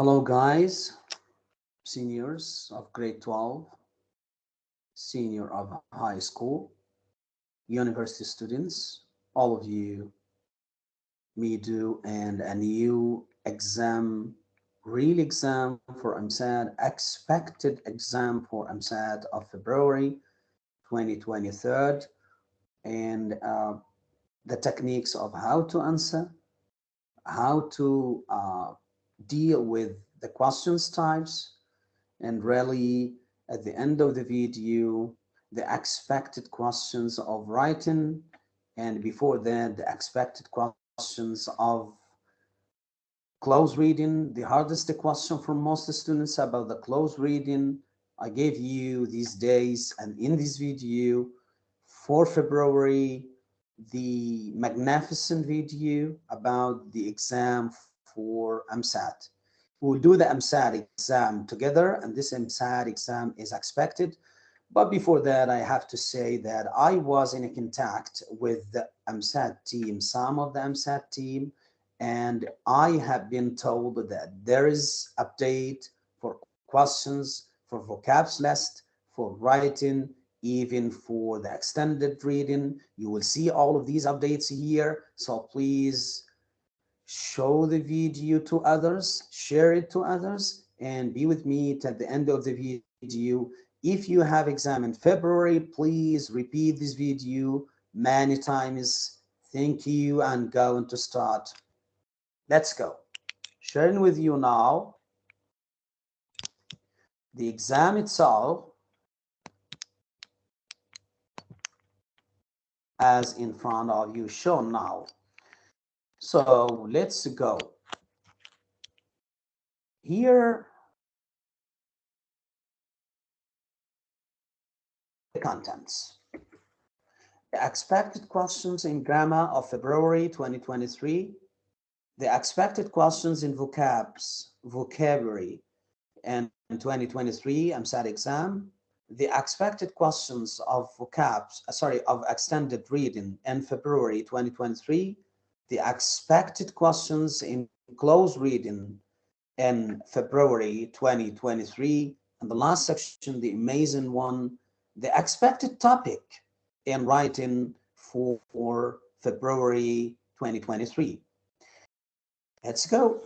Hello guys, seniors of grade 12, senior of high school, university students, all of you, me do, and a new exam, real exam for EmSAT, expected exam for EmSAT of February 2023, and uh, the techniques of how to answer, how to uh, deal with the questions types and really at the end of the video the expected questions of writing and before that the expected questions of close reading the hardest question for most students about the close reading. I gave you these days and in this video for february the magnificent video about the exam for EmSAT. We'll do the EmSAT exam together and this EmSAT exam is expected. But before that, I have to say that I was in contact with the EmSAT team, some of the EmSAT team, and I have been told that there is update for questions, for vocabs list, for writing, even for the extended reading. You will see all of these updates here. So please show the video to others, share it to others, and be with me at the end of the video. If you have exam in February, please repeat this video many times. Thank you and going to start. Let's go. Sharing with you now the exam itself as in front of you shown now. So let's go. Here, the contents. The expected questions in grammar of February 2023. The expected questions in vocabs, vocabulary, and 2023 EmSAT exam. The expected questions of vocabs, uh, sorry, of extended reading in February 2023 the expected questions in close reading in February 2023. And the last section, the amazing one, the expected topic in writing for, for February 2023. Let's go.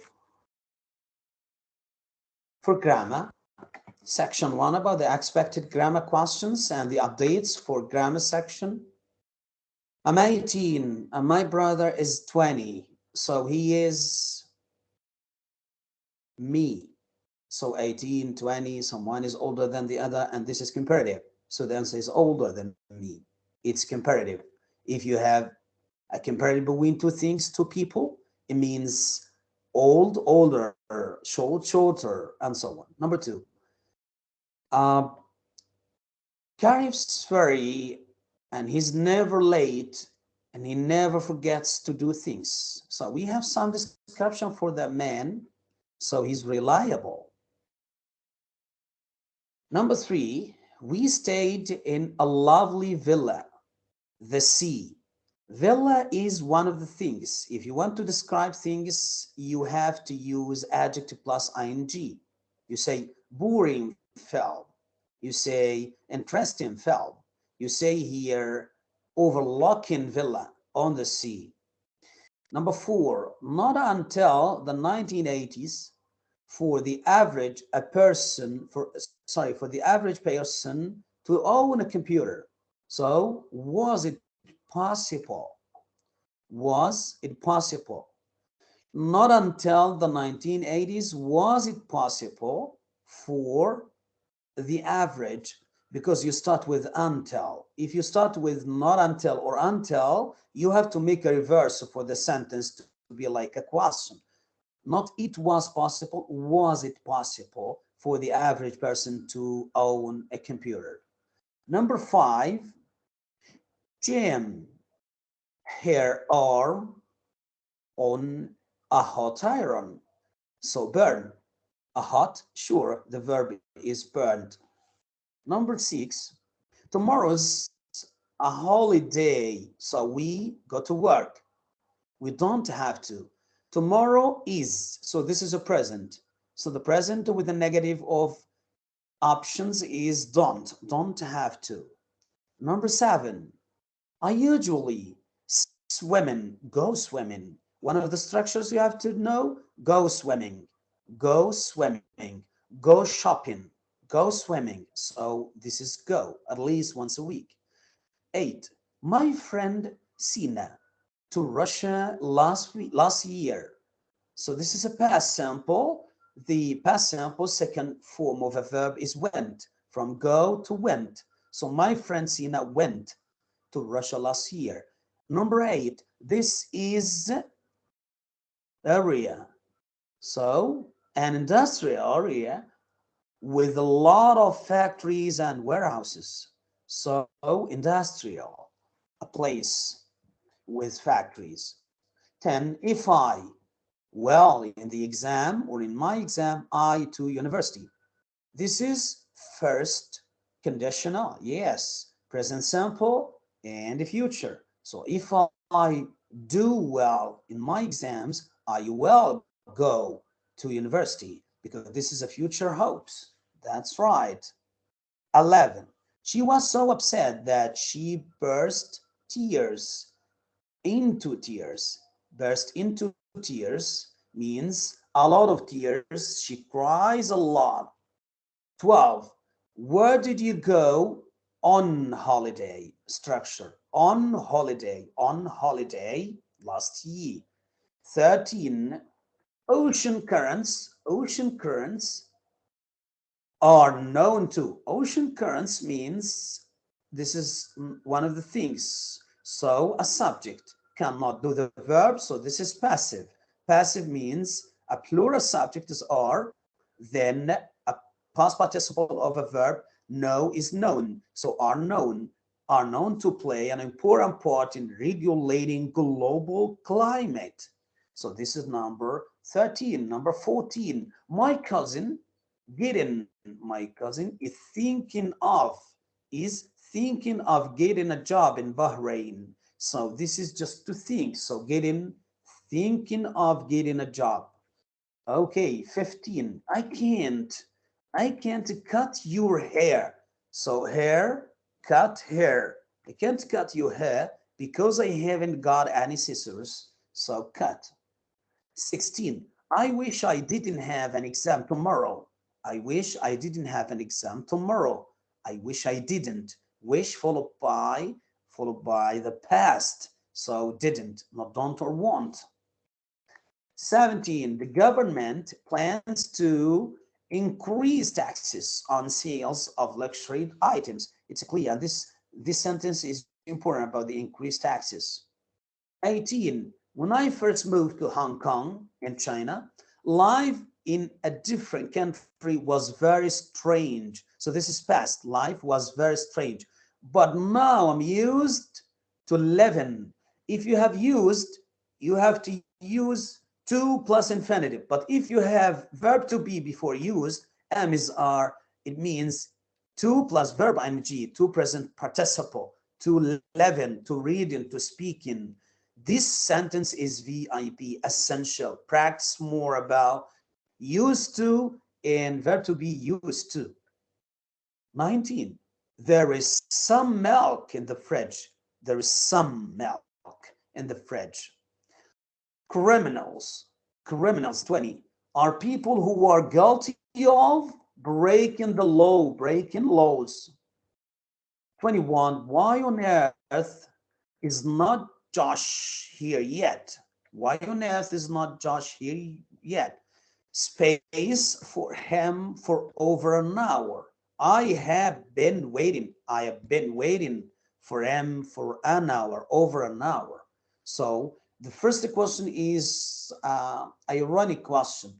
For grammar, section one about the expected grammar questions and the updates for grammar section. I'm 18 and my brother is 20. So he is me. So 18, 20, someone is older than the other, and this is comparative. So the answer is older than me. It's comparative. If you have a comparative between two things, two people, it means old, older, short, shorter, and so on. Number two, uh, Karif's very and he's never late and he never forgets to do things. So we have some description for that man. So he's reliable. Number three, we stayed in a lovely villa, the sea. Villa is one of the things. If you want to describe things, you have to use adjective plus ing. You say boring fell. You say interesting fell you say here overlooking villa on the sea. Number four, not until the 1980s for the average a person for sorry for the average person to own a computer. So was it possible? Was it possible? Not until the 1980s was it possible for the average because you start with until. If you start with not until or until, you have to make a reverse for the sentence to be like a question. Not it was possible, was it possible for the average person to own a computer? Number five, Jim, her arm on a hot iron. So burn, a hot, sure, the verb is burned Number six, tomorrow's a holiday, so we go to work. We don't have to. Tomorrow is, so this is a present. So the present with the negative of options is don't, don't have to. Number seven, I usually swimming, go swimming. One of the structures you have to know, go swimming, go swimming, go shopping, go swimming. So this is go at least once a week. Eight, my friend Sina to Russia last week, last year. So this is a past sample. The past sample second form of a verb is went, from go to went. So my friend Sina went to Russia last year. Number eight, this is area. So an industrial area with a lot of factories and warehouses. So industrial, a place with factories. 10, if I, well, in the exam or in my exam, I to university. This is first conditional, yes, present simple and the future. So if I do well in my exams, I will go to university because this is a future hopes. That's right. 11. She was so upset that she burst tears into tears. Burst into tears means a lot of tears. She cries a lot. 12. Where did you go on holiday? Structure. On holiday. On holiday last year. 13. Ocean currents. Ocean currents are known to. Ocean currents means this is one of the things. So a subject cannot do the verb, so this is passive. Passive means a plural subject is are, then a past participle of a verb know is known. So are known, are known to play an important part in regulating global climate. So this is number 13. Number 14, my cousin Gideon my cousin, is thinking of, is thinking of getting a job in Bahrain. So this is just to think. So getting, thinking of getting a job. Okay, 15. I can't, I can't cut your hair. So hair, cut hair. I can't cut your hair because I haven't got any scissors. So cut. 16. I wish I didn't have an exam tomorrow. I wish I didn't have an exam tomorrow. I wish I didn't. Wish followed by, followed by the past. So didn't, not don't or want. 17, the government plans to increase taxes on sales of luxury items. It's clear. This, this sentence is important about the increased taxes. 18, when I first moved to Hong Kong in China, life in a different country was very strange. So this is past. Life was very strange. But now I'm used to living. If you have used, you have to use to plus infinitive. But if you have verb to be before used, am is are, it means to plus verb ing, to present participle, to leaven, to reading, to speaking. This sentence is VIP, essential. Practice more about used to and verb to be used to. 19. There is some milk in the fridge. There is some milk in the fridge. Criminals, criminals 20, are people who are guilty of breaking the law, breaking laws. 21, why on earth is not Josh here yet? Why on earth is not Josh here yet? Space for him for over an hour. I have been waiting. I have been waiting for him for an hour, over an hour. So the first question is uh, ironic question.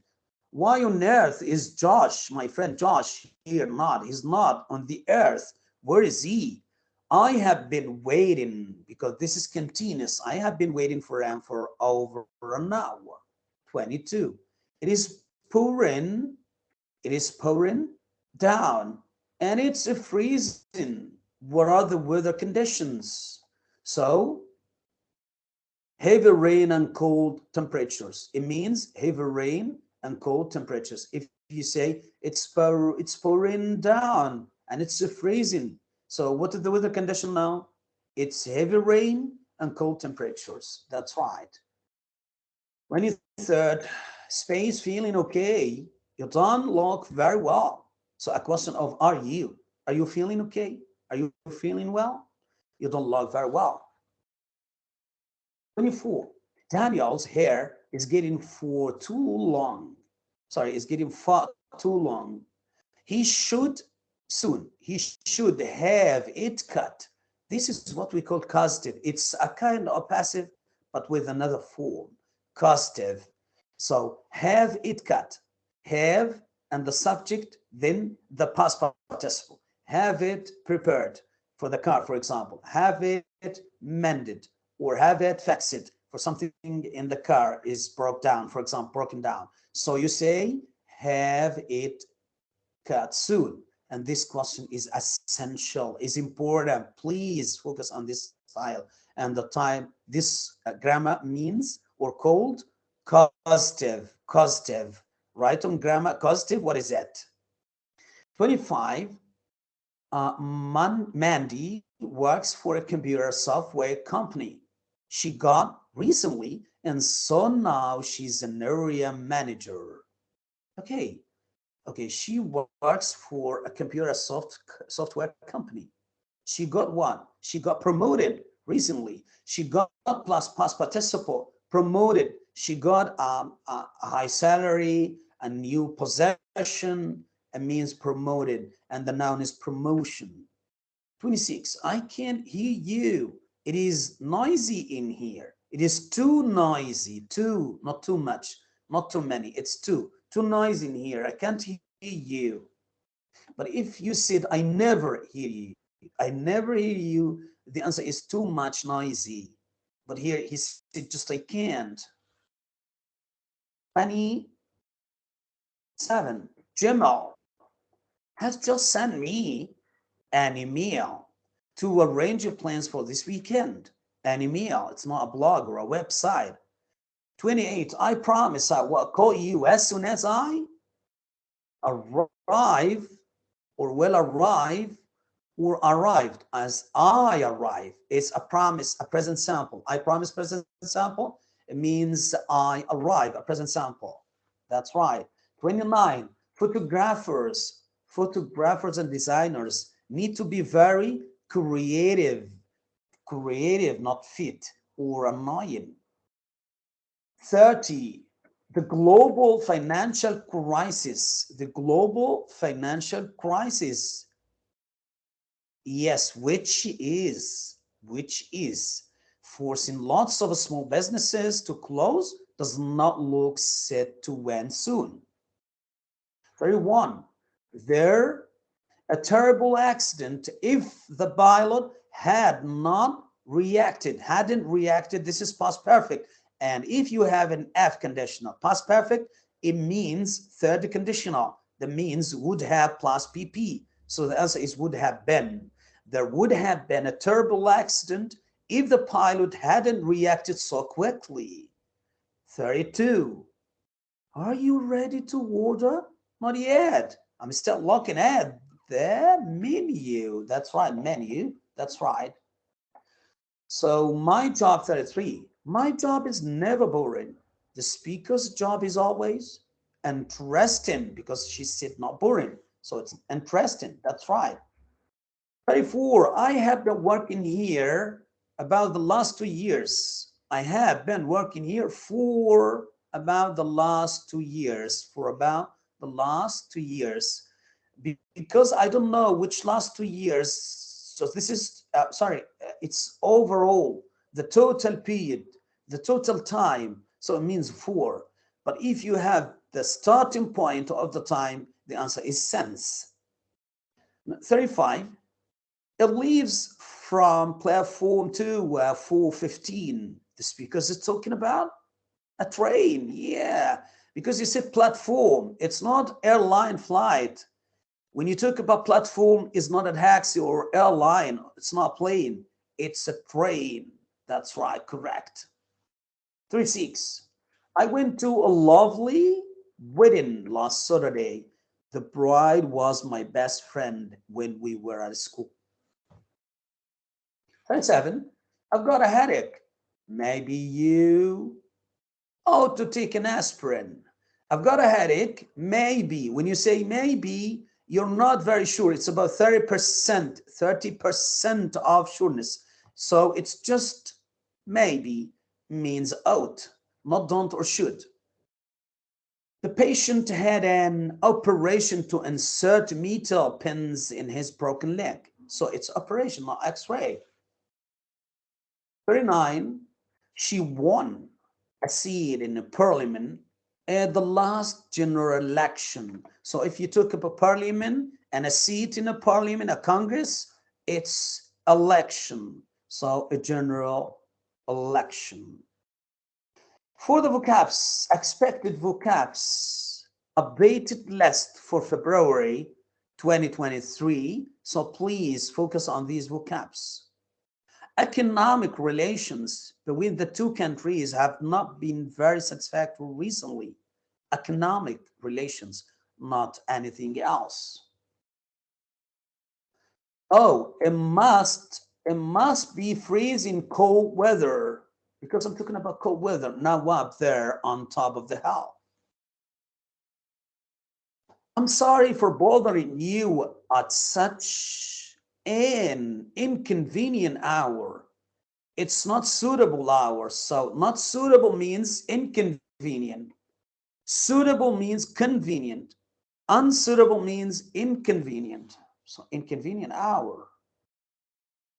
Why on earth is Josh, my friend Josh, here not? He's not on the earth. Where is he? I have been waiting because this is continuous. I have been waiting for him for over an hour. 22. It is pouring, it is pouring down and it's a freezing. What are the weather conditions? So heavy rain and cold temperatures. It means heavy rain and cold temperatures. If you say it's pour, it's pouring down and it's freezing. So what is the weather condition now? It's heavy rain and cold temperatures. That's right. 23rd, space feeling okay. You don't look very well. So a question of are you? Are you feeling okay? Are you feeling well? You don't look very well. 24. Daniel's hair is getting for too long. Sorry, is getting far too long. He should soon, he should have it cut. This is what we call causative. It's a kind of passive, but with another form, causative. So have it cut, have and the subject, then the past participle. Have it prepared for the car, for example. Have it mended or have it fixed for something in the car is broke down, for example, broken down. So you say, have it cut soon. And this question is essential, is important. Please focus on this style and the time this uh, grammar means or called causative, causative. Right on grammar, causative, what is that? 25, uh, Man Mandy works for a computer software company. She got recently and so now she's an area manager. Okay, okay, she works for a computer soft software company. She got what? She got promoted recently. She got plus past participle promoted. She got a, a high salary, a new possession, it means promoted, and the noun is promotion. 26, I can't hear you. It is noisy in here. It is too noisy, too, not too much, not too many. It's too, too noisy in here. I can't hear you. But if you said, I never hear you, I never hear you, the answer is too much noisy. But here he said, just I can't. 27, Jamal has just sent me an email to arrange plans for this weekend. An email, it's not a blog or a website. 28, I promise I will call you as soon as I arrive or will arrive or arrived as I arrive. It's a promise, a present sample. I promise present sample. It means I arrive, a present sample. That's right. 29, photographers, photographers and designers need to be very creative, creative, not fit or annoying. 30, the global financial crisis, the global financial crisis, yes, which is, which is forcing lots of small businesses to close does not look set to end soon. 31, there a terrible accident if the pilot had not reacted, hadn't reacted, this is past perfect. And if you have an F conditional, past perfect, it means third conditional. The means would have plus PP. So the answer is would have been. There would have been a terrible accident if the pilot hadn't reacted so quickly. 32. Are you ready to order? Not yet. I'm still looking at the menu. That's right, menu. That's right. So my job 33, my job is never boring. The speaker's job is always interesting because she said not boring. So it's interesting. That's right. 34, I have been working here about the last two years. I have been working here for about the last two years, for about the last two years because I don't know which last two years. So this is, uh, sorry, uh, it's overall the total period, the total time. So it means four. But if you have the starting point of the time, the answer is since. 35, it leaves from platform two, uh, 415. The speakers are talking about a train. Yeah, because you said platform. It's not airline flight. When you talk about platform, it's not a taxi or airline. It's not plane. It's a train. That's right, correct. Three six. I went to a lovely wedding last Saturday. The bride was my best friend when we were at school. 27. I've got a headache. Maybe you ought to take an aspirin. I've got a headache. Maybe. When you say maybe, you're not very sure. It's about 30%, 30% of sureness. So it's just maybe means out, not don't or should. The patient had an operation to insert metal pins in his broken leg. So it's operation, not x-ray. 39, she won a seat in the parliament at the last general election. So if you took up a parliament and a seat in a parliament, a congress, it's election. So a general election. For the vocabs, expected vocabs, updated list for February 2023. So please focus on these vocabs. Economic relations between the two countries have not been very satisfactory recently. Economic relations, not anything else. Oh, it must, it must be freezing cold weather because I'm talking about cold weather, now up there on top of the hill. I'm sorry for bothering you at such an inconvenient hour. It's not suitable hour. So not suitable means inconvenient. Suitable means convenient. Unsuitable means inconvenient. So inconvenient hour.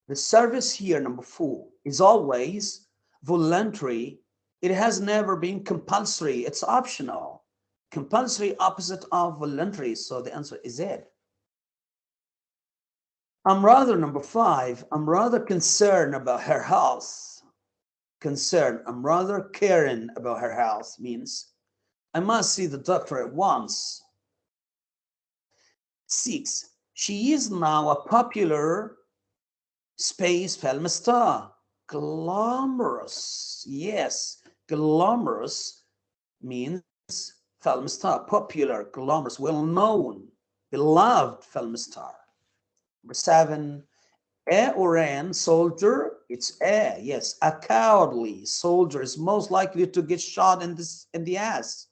The service here, number four, is always voluntary, it has never been compulsory. It's optional. Compulsory opposite of voluntary. So the answer is it. I'm rather number five. I'm rather concerned about her health. Concerned. I'm rather caring about her health means I must see the doctor at once. Six. She is now a popular space film star glamorous. Yes, glamorous means film star, popular, glamorous, well-known, beloved film star. Seven, a or an soldier, it's a, yes, a cowardly soldier is most likely to get shot in, this, in the ass.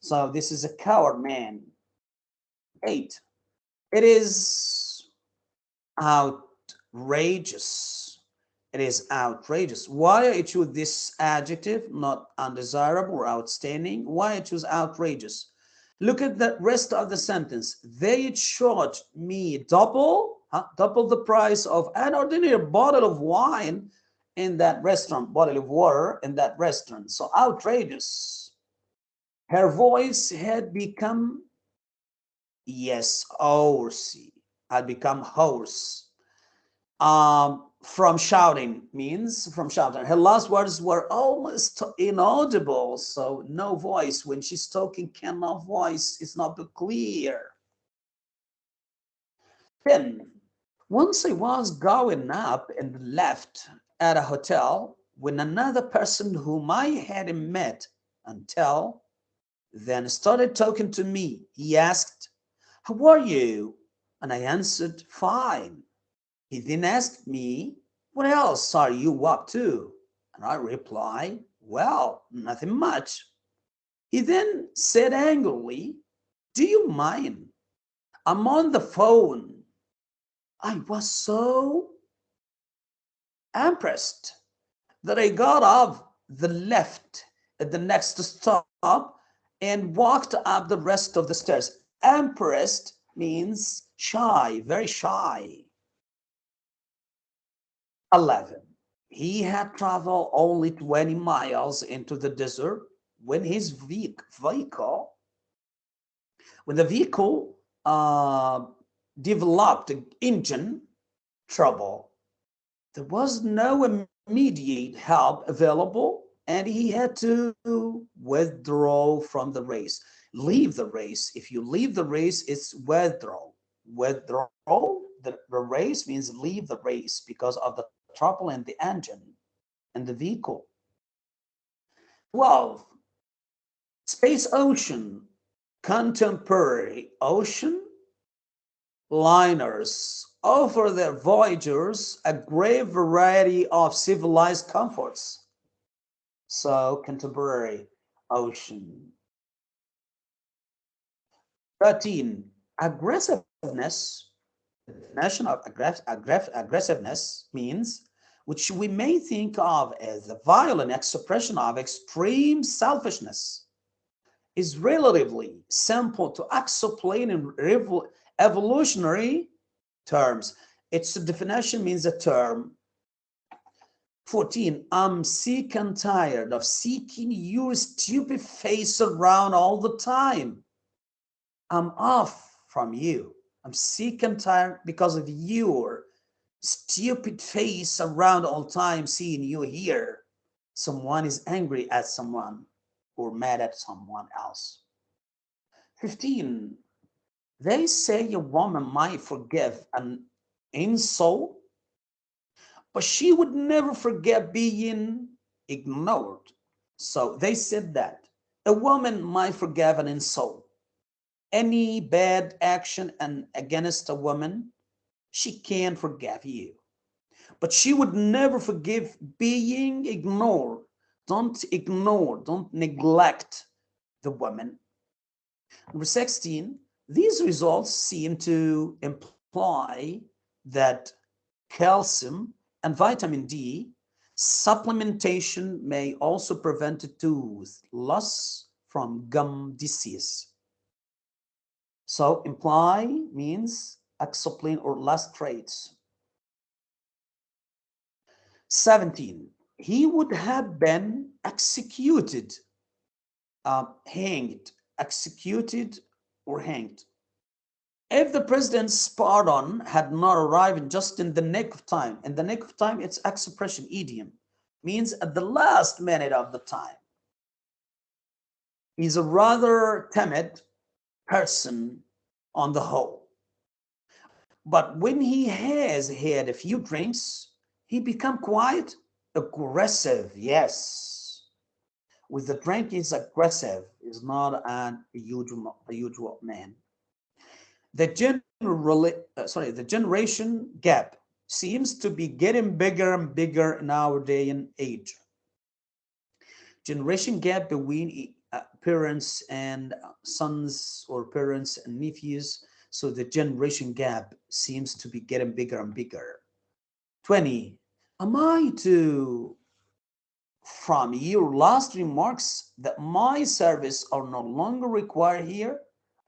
So this is a coward man. Eight, it is outrageous it is outrageous. Why I choose this adjective, not undesirable or outstanding? Why I choose outrageous? Look at the rest of the sentence. They charged me double, huh? double the price of an ordinary bottle of wine in that restaurant, bottle of water in that restaurant. So outrageous. Her voice had become, yes, hoarsey, had become hoarse. Um, from shouting means from shouting. Her last words were almost inaudible, so no voice. When she's talking, cannot voice is not clear. Then, once I was going up and left at a hotel when another person whom I hadn't met until then started talking to me. He asked, how are you? And I answered, fine. He then asked me, what else are you up to? And I replied, well, nothing much. He then said angrily, do you mind? I'm on the phone. I was so impressed that I got off the left at the next stop and walked up the rest of the stairs. Impressed means shy, very shy. 11. He had traveled only 20 miles into the desert when his vehicle, when the vehicle uh, developed engine trouble, there was no immediate help available and he had to withdraw from the race. Leave the race. If you leave the race, it's withdraw. Withdraw the, the race means leave the race because of the trouble in the engine and the vehicle. 12. Space ocean, contemporary ocean liners offer their voyagers a great variety of civilized comforts. So contemporary ocean. 13. Aggressiveness, the definition of aggress aggress aggressiveness means which we may think of as the violent expression of extreme selfishness is relatively simple to explain in evolutionary terms. Its definition means a term. 14. I'm sick and tired of seeking your stupid face around all the time. I'm off from you. I'm sick and tired because of your stupid face around all time seeing you here. Someone is angry at someone or mad at someone else. 15. They say a woman might forgive an insult, but she would never forget being ignored. So they said that a woman might forgive an insult. Any bad action and against a woman, she can forgive you. But she would never forgive being ignored. Don't ignore, don't neglect the woman. Number 16, these results seem to imply that calcium and vitamin D supplementation may also prevent tooth loss from gum disease. So imply means explain or last traits. 17. He would have been executed, uh, hanged, executed or hanged. If the president's pardon had not arrived just in the nick of time, in the nick of time, it's expression idiom, means at the last minute of the time. He's a rather timid person on the whole. But when he has had a few drinks, he become quite aggressive, yes with the drink is aggressive, is not an usual, a usual man. The general, uh, sorry, the generation gap seems to be getting bigger and bigger in our day and age. Generation gap between parents and uh, sons or parents and nephews. So the generation gap seems to be getting bigger and bigger. 20. Am I to from your last remarks that my service are no longer required here?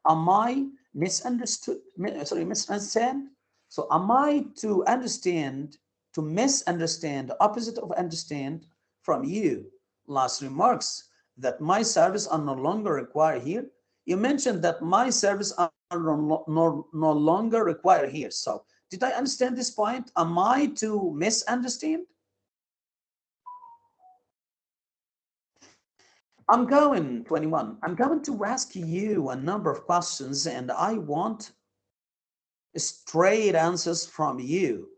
Am I misunderstood? Sorry, misunderstand? So am I to understand, to misunderstand, opposite of understand from you? Last remarks that my service are no longer required here. You mentioned that my service are no, no, no longer required here. So did I understand this point? Am I to misunderstand? I'm going, 21, I'm going to ask you a number of questions and I want straight answers from you.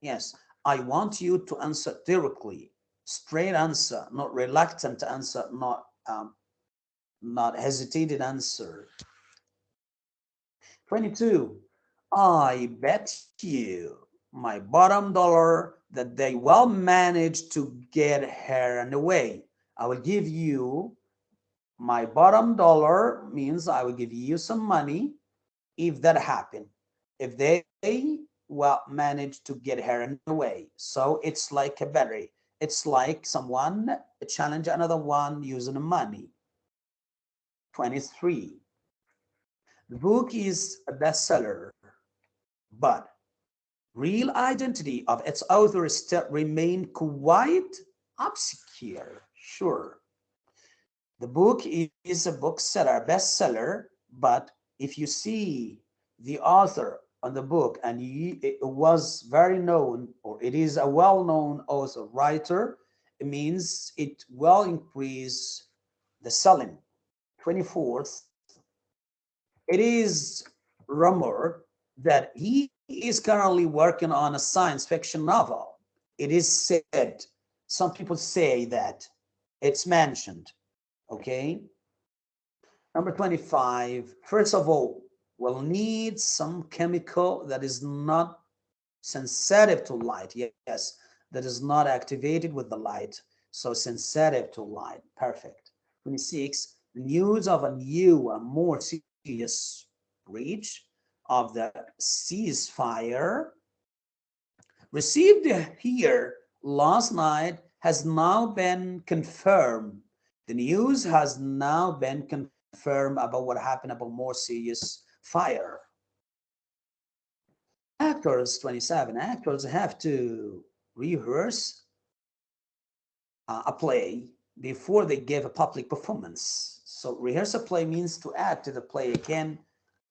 Yes, I want you to answer directly, straight answer, not reluctant answer, not um, not hesitated answer. 22, I bet you my bottom dollar that they will manage to get her and away. I will give you my bottom dollar means I will give you some money if that happen. If they well manage to get her in the way. So it's like a battery. It's like someone challenge another one using money. 23. The book is a bestseller, but real identity of its author still remain quite obscure. Sure. The book is a bookseller, bestseller, but if you see the author on the book and he, was very known or it is a well-known author writer, it means it will increase the selling. 24th, it is rumored that he is currently working on a science fiction novel. It is said, some people say that it's mentioned, okay? Number 25, first of all, we'll need some chemical that is not sensitive to light. Yes, that is not activated with the light. So sensitive to light. Perfect. 26, news of a new, a more serious breach of the ceasefire received here last night has now been confirmed. The news has now been confirmed about what happened about more serious fire. Actors, 27, actors have to rehearse uh, a play before they give a public performance. So rehearse a play means to add to the play again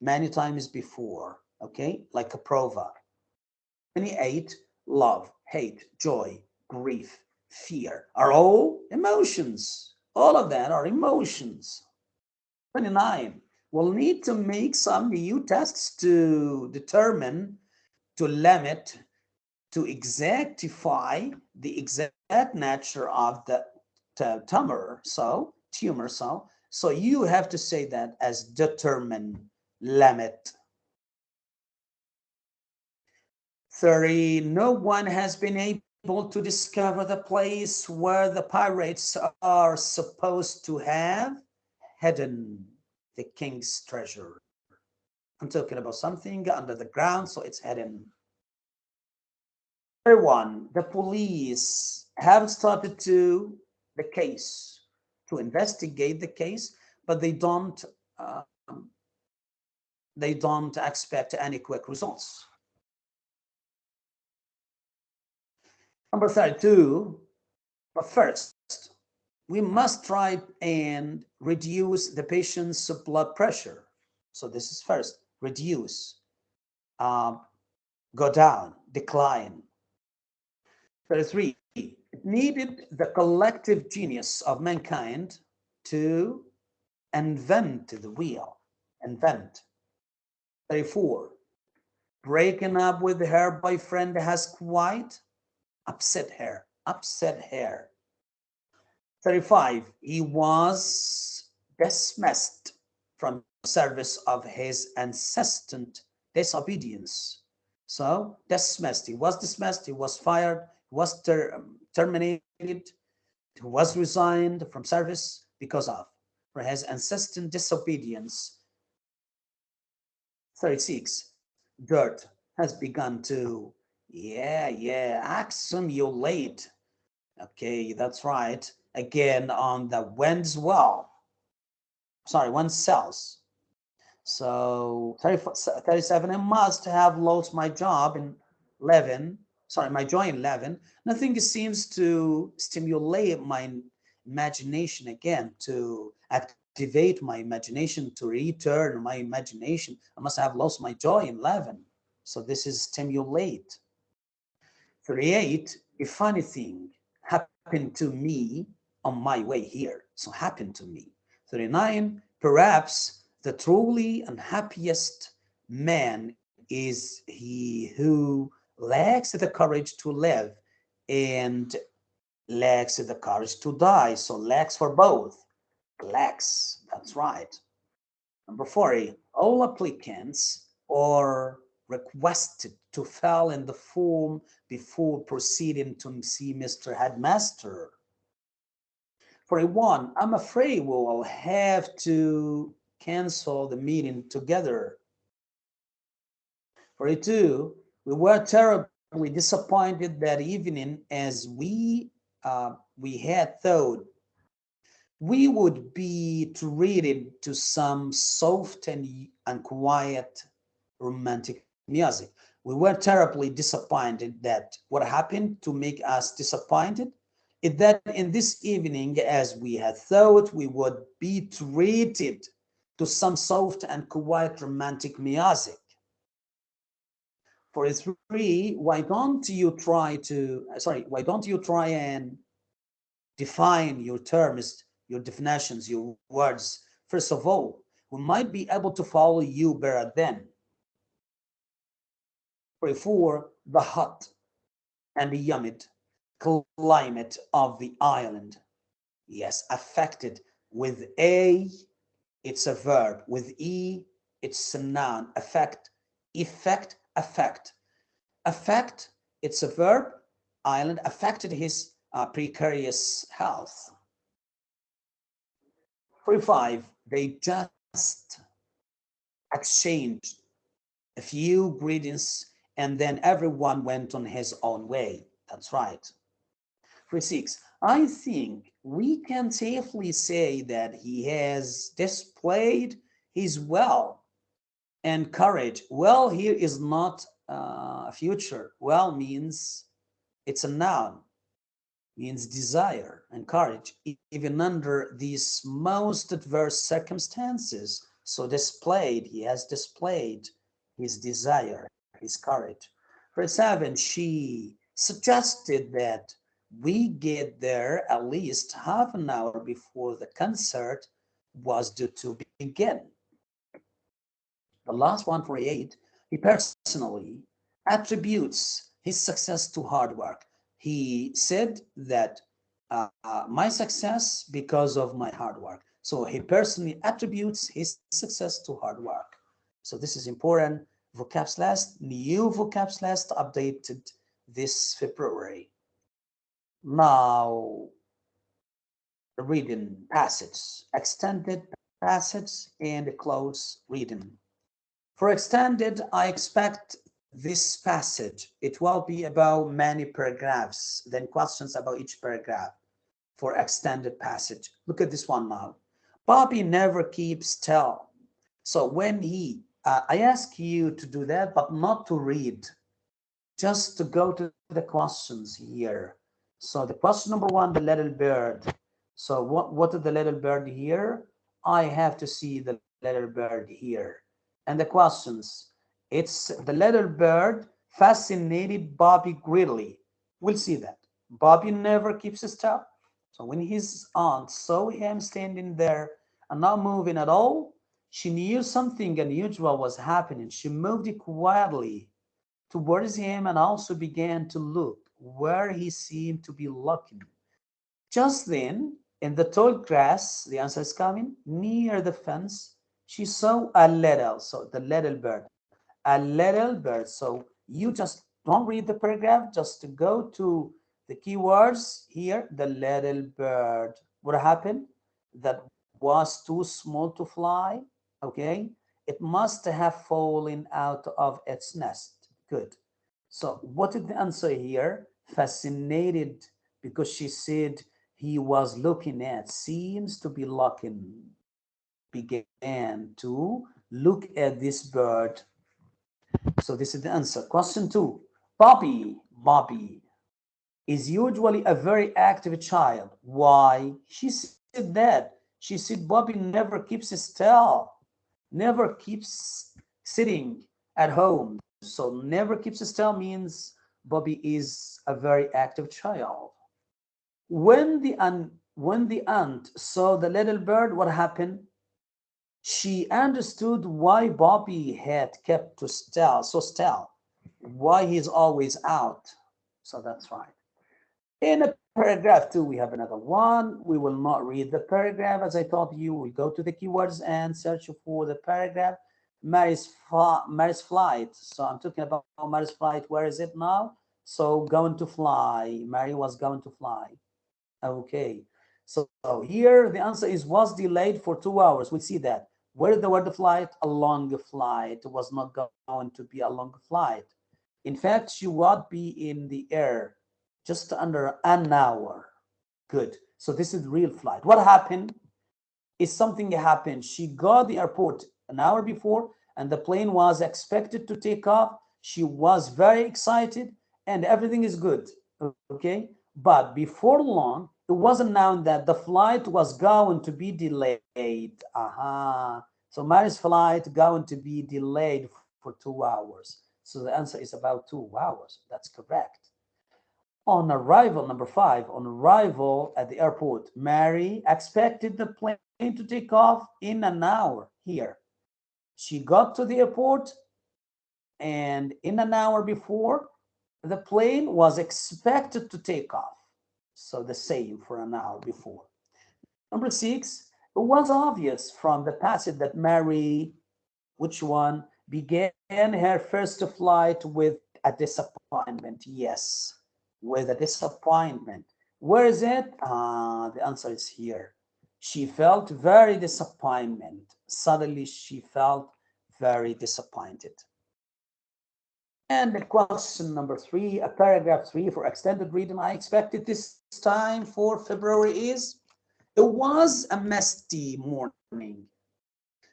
many times before, okay? Like a prova. 28, love, hate, joy, grief, fear are all emotions. All of that are emotions. 29, we'll need to make some new tests to determine, to limit, to exactify the exact nature of the tumor, so tumor, so so you have to say that as determine, limit. 30, no one has been able to discover the place where the pirates are supposed to have hidden the king's treasure. I'm talking about something under the ground, so it's hidden. Everyone, the police have started to the case, to investigate the case, but they don't um, they don't expect any quick results. Number 32, but first, we must try and reduce the patient's blood pressure. So this is first, reduce, um, go down, decline. 33, it needed the collective genius of mankind to invent the wheel, invent. 34, breaking up with her boyfriend has quite upset her, upset her. 35, he was dismissed from service of his incessant disobedience. So dismissed, he was dismissed, he was fired, he was ter um, terminated, he was resigned from service because of for his incessant disobedience. 36, dirt has begun to yeah, yeah, accumulate. Okay, that's right. Again, on the when's well. Sorry, when cells. So 37, I must have lost my job in 11. Sorry, my joy in 11. Nothing seems to stimulate my imagination again, to activate my imagination, to return my imagination. I must have lost my joy in 11. So this is stimulate. 38, a funny thing happened to me on my way here. So happened to me. 39, perhaps the truly unhappiest man is he who lacks the courage to live and lacks the courage to die. So lacks for both. Lacks, that's right. Number 40, all applicants are requested to fill in the form before proceeding to see Mr. Headmaster. For a one, I'm afraid we will have to cancel the meeting together. For a two, we were terribly disappointed that evening as we uh, we had thought we would be treated to some soft and, and quiet romantic music. We were terribly disappointed that what happened to make us disappointed is that in this evening, as we had thought we would be treated to some soft and quiet romantic music. For three, why don't you try to, uh, sorry, why don't you try and define your terms, your definitions, your words? First of all, we might be able to follow you better then before the hot and the humid climate of the island. Yes, affected with a it's a verb. With E, it's a noun. Affect, effect, affect. Affect, it's a verb. Island affected his uh, precarious health. 45, they just exchanged a few greetings and then everyone went on his own way. That's right. 46, I think we can safely say that he has displayed his will and courage. Well here is not uh, a future. Well means it's a noun, means desire and courage, even under these most adverse circumstances. So displayed, he has displayed his desire, his courage. For seven, she suggested that we get there at least half an hour before the concert was due to begin. The last one for eight, he personally attributes his success to hard work. He said that uh, uh, my success because of my hard work. So he personally attributes his success to hard work. So this is important. Vocabs list, new vocabs list updated this February. Now, reading passage, extended passage and close reading. For extended, I expect this passage, it will be about many paragraphs, then questions about each paragraph for extended passage. Look at this one now. Bobby never keeps still. So when he, uh, I ask you to do that, but not to read, just to go to the questions here. So the question number one, the little bird. So what, what is the little bird here? I have to see the little bird here. And the questions, it's the little bird fascinated Bobby greatly. We'll see that. Bobby never keeps still. So when his aunt saw him standing there and not moving at all, she knew something unusual was happening. She moved quietly towards him and also began to look where he seemed to be looking. Just then, in the tall grass, the answer is coming, near the fence, she saw a little, so the little bird, a little bird. So you just don't read the paragraph, just to go to the keywords here, the little bird. What happened? That was too small to fly, okay? It must have fallen out of its nest. Good. So what is the answer here? Fascinated because she said he was looking at, seems to be looking, began to look at this bird. So this is the answer. Question two, Bobby, Bobby is usually a very active child. Why? She said that. She said Bobby never keeps still, never keeps sitting at home. So never keeps still means Bobby is a very active child. When the aunt, when the aunt saw the little bird, what happened? She understood why Bobby had kept to still, so still, why he's always out. So that's right. In a paragraph two, we have another one. We will not read the paragraph. As I told you, we go to the keywords and search for the paragraph. Mary's, Mary's flight. So I'm talking about Mary's flight. Where is it now? So going to fly. Mary was going to fly. Okay. So, so here the answer is was delayed for two hours. We see that. Where the word flight? A long flight. It was not going to be a long flight. In fact, she would be in the air just under an hour. Good. So this is real flight. What happened? Is something happened. She got the airport an hour before and the plane was expected to take off. She was very excited and everything is good. Okay. But before long, it was announced that the flight was going to be delayed. Aha. Uh -huh. So Mary's flight going to be delayed for two hours. So the answer is about two hours. That's correct. On arrival, number five, on arrival at the airport, Mary expected the plane to take off in an hour here. She got to the airport and in an hour before, the plane was expected to take off. So the same for an hour before. Number six, It was obvious from the passage that Mary, which one, began her first flight with a disappointment. Yes, with a disappointment. Where is it? Ah, the answer is here. She felt very disappointment. Suddenly she felt very disappointed. And the question number three, a paragraph three for extended reading I expected this time for February is, it was a misty morning.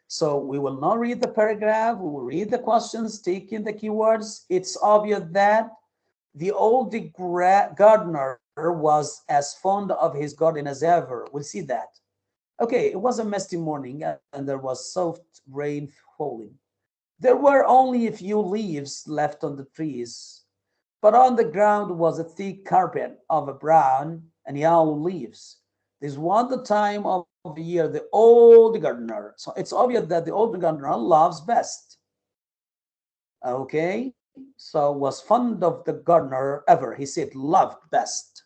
So we will not read the paragraph, we will read the questions, taking the keywords. It's obvious that the old gardener was as fond of his garden as ever. We'll see that. Okay, it was a misty morning and there was soft rain falling. There were only a few leaves left on the trees, but on the ground was a thick carpet of brown and yellow leaves. This was the time of the year the old gardener. So it's obvious that the old gardener loves best. Okay, so was fond of the gardener ever. He said loved best.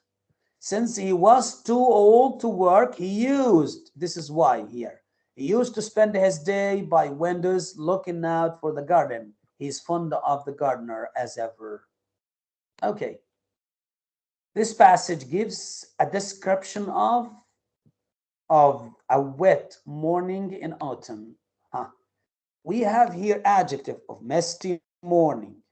Since he was too old to work, he used, this is why here, he used to spend his day by windows looking out for the garden. He's fond of the gardener as ever. Okay. This passage gives a description of of a wet morning in autumn. Huh. We have here adjective of misty morning.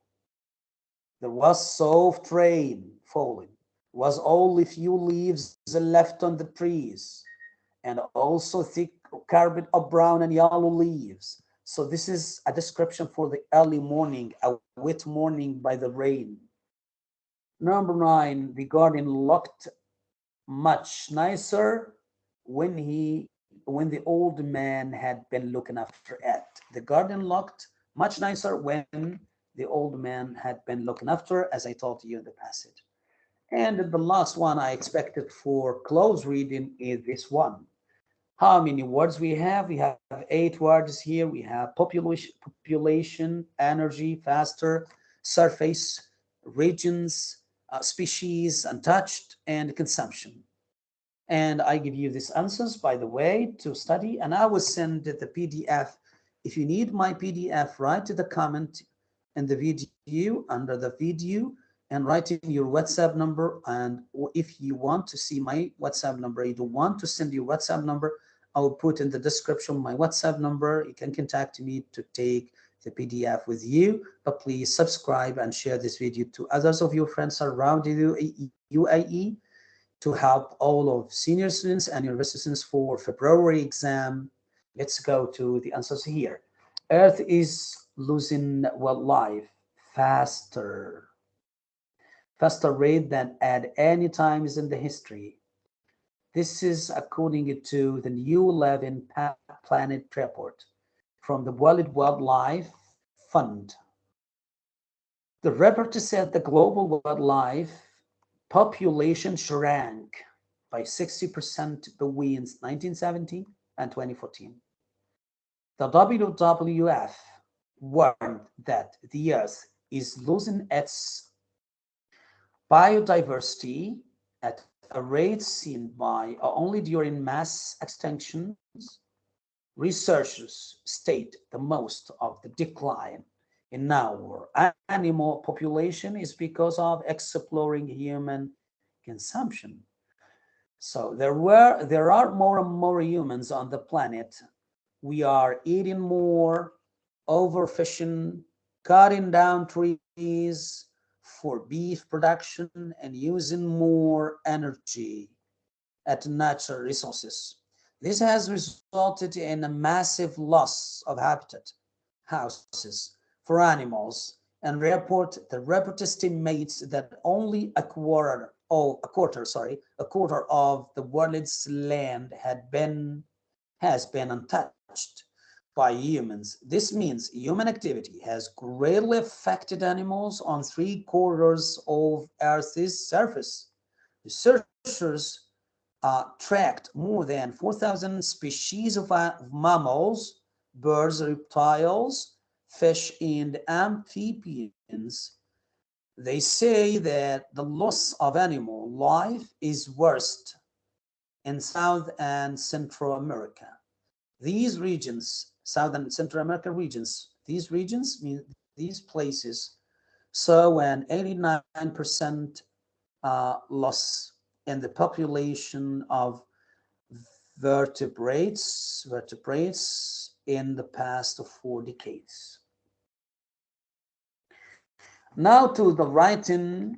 There was soft rain falling, was only few leaves left on the trees, and also thick carpet of brown and yellow leaves. So this is a description for the early morning, a wet morning by the rain. Number nine, the garden looked much nicer when he when the old man had been looking after it. The garden looked much nicer when the old man had been looking after, as I told you in the passage. And the last one I expected for close reading is this one. How many words we have? We have eight words here. We have population, population energy, faster, surface, regions, uh, species, untouched, and consumption. And I give you these answers, by the way, to study. And I will send the PDF. If you need my PDF, write to the comment in the video, under the video, and write in your WhatsApp number. And if you want to see my WhatsApp number, you don't want to send your WhatsApp number, I will put in the description my WhatsApp number. You can contact me to take the PDF with you, but please subscribe and share this video to others of your friends around the UAE to help all of senior students and university students for February exam. Let's go to the answers here. Earth is losing wildlife faster, faster rate than at any times in the history. This is according to the New Living Planet report from the World Wildlife Fund. The report said the global wildlife population shrank by 60% between 1970 and 2014. The WWF warned that the Earth is losing its biodiversity at a rate seen by uh, only during mass extinctions. Researchers state the most of the decline in our animal population is because of exploring human consumption. So there were there are more and more humans on the planet. We are eating more, overfishing, cutting down trees for beef production and using more energy at natural resources. This has resulted in a massive loss of habitat, houses, for animals and report the report estimates that only a quarter oh a quarter sorry a quarter of the world's land had been has been untouched by humans. This means human activity has greatly affected animals on three quarters of earth's surface. Researchers uh, tracked more than 4,000 species of, uh, of mammals birds reptiles fish and amphibians, they say that the loss of animal life is worst in South and Central America. These regions, South and Central America regions, these regions mean these places saw an 89% uh, loss in the population of vertebrates, vertebrates in the past four decades. Now to the writing,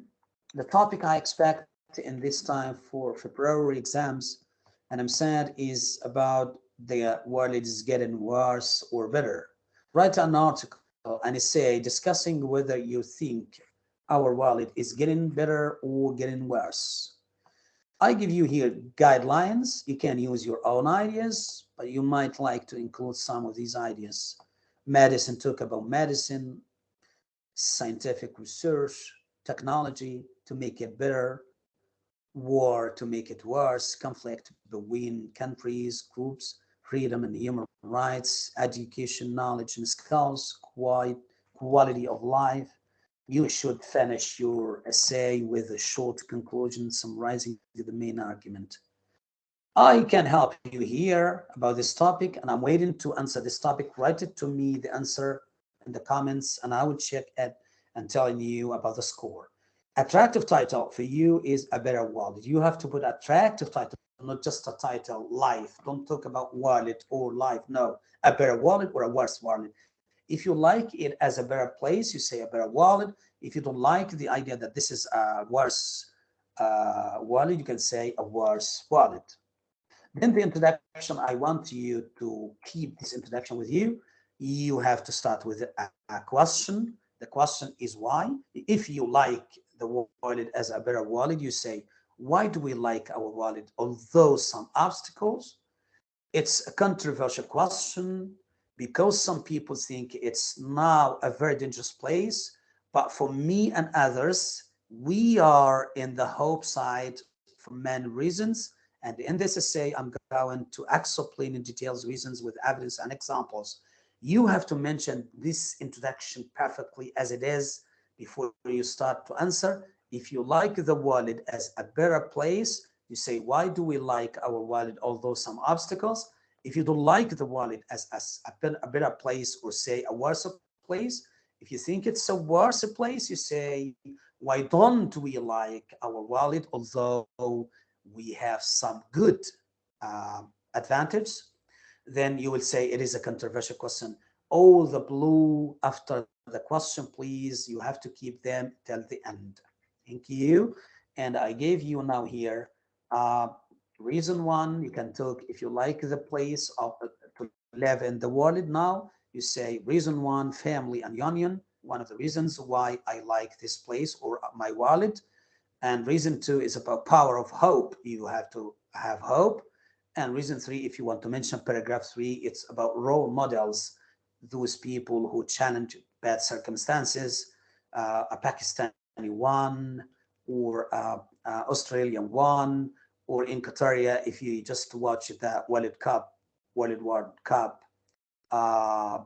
the topic I expect in this time for February exams, and I'm sad, is about the uh, world is getting worse or better. Write an article, an essay discussing whether you think our world is getting better or getting worse. I give you here guidelines. You can use your own ideas, but you might like to include some of these ideas. Medicine talk about medicine, scientific research, technology to make it better, war to make it worse, conflict between countries, groups, freedom and human rights, education, knowledge and skills, quite quality of life. You should finish your essay with a short conclusion summarizing the main argument. I can help you here about this topic and I'm waiting to answer this topic. Write it to me, the answer in the comments and I will check it and telling you about the score. Attractive title for you is a better wallet. You have to put attractive title, not just a title, life. Don't talk about wallet or life. No, a better wallet or a worse wallet. If you like it as a better place, you say a better wallet. If you don't like the idea that this is a worse uh, wallet, you can say a worse wallet. Then the introduction, I want you to keep this introduction with you you have to start with a, a, question. The question is why. If you like the wallet as a better wallet, you say, why do we like our wallet? Although some obstacles, it's a controversial question because some people think it's now a very dangerous place. But for me and others, we are in the hope side for many reasons. And in this essay, I'm going to explain in details reasons with evidence and examples you have to mention this introduction perfectly as it is before you start to answer. If you like the wallet as a better place, you say, why do we like our wallet, although some obstacles? If you don't like the wallet as, as a, better place or say a worse place, if you think it's a worse place, you say, why don't we like our wallet, although we have some good uh, advantage then you will say it is a controversial question. All the blue after the question, please, you have to keep them till the end. Thank you. And I gave you now here uh, reason one, you can talk if you like the place of uh, to live in the world now, you say reason one, family and union, one of the reasons why I like this place or my wallet. And reason two is about power of hope. You have to have hope and reason three, if you want to mention paragraph three, it's about role models, those people who challenge bad circumstances, uh, a Pakistani one, or Australian one, or in Qatar, if you just watch the World Cup, World World Cup uh,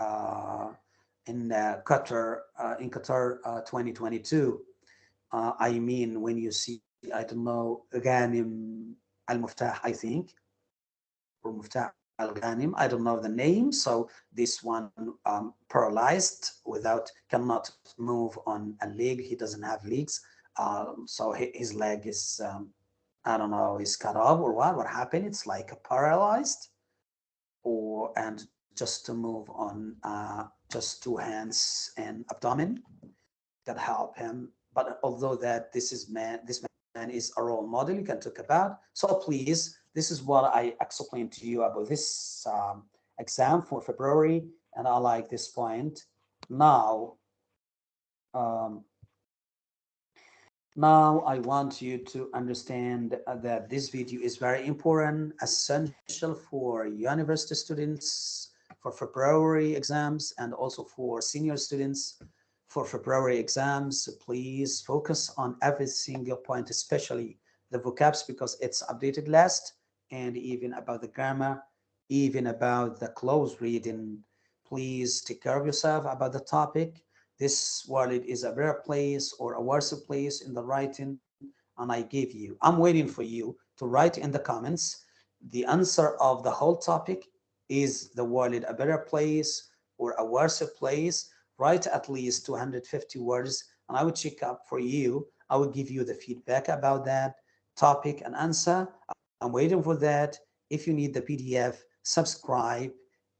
uh, in uh, Qatar, in Qatar 2022, I mean, when you see, I don't know, Ghanim Al-Muftah, I think, or Muftah Al-Ghanim, I don't know the name, so this one um, paralyzed without, cannot move on a leg, he doesn't have legs, um, so his leg is, um, I don't know, is cut off or what, what happened, it's like paralyzed, or, and just to move on uh, just two hands and abdomen. That help him. But although that this is man, this man is a role model you can talk about. So please, this is what I explained to you about this um, exam for February, and I like this point. Now, um, now I want you to understand that this video is very important, essential for university students, for February exams, and also for senior students for February exams, please focus on every single point, especially the vocabs because it's updated last and even about the grammar, even about the close reading. Please take care of yourself about the topic. This world is a better place or a worse place in the writing and I give you. I'm waiting for you to write in the comments the answer of the whole topic is the world a better place or a worse place write at least 250 words and i will check up for you i will give you the feedback about that topic and answer i'm waiting for that. If you need the pdf subscribe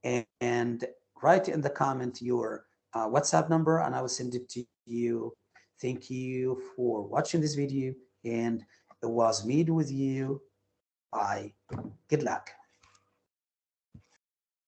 and, and write in the comment your uh, whatsapp number and i will send it to you. Thank you for watching this video and it was me with you. Bye. Good luck